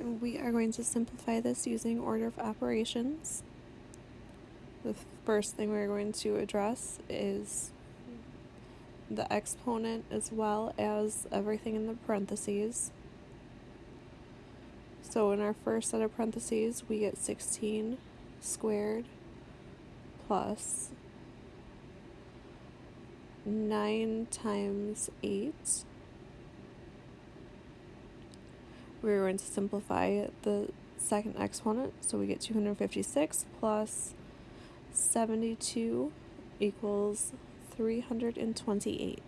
We are going to simplify this using order of operations. The first thing we're going to address is the exponent as well as everything in the parentheses. So in our first set of parentheses, we get 16 squared plus 9 times 8. We're going to simplify the second exponent, so we get 256 plus 72 equals 328.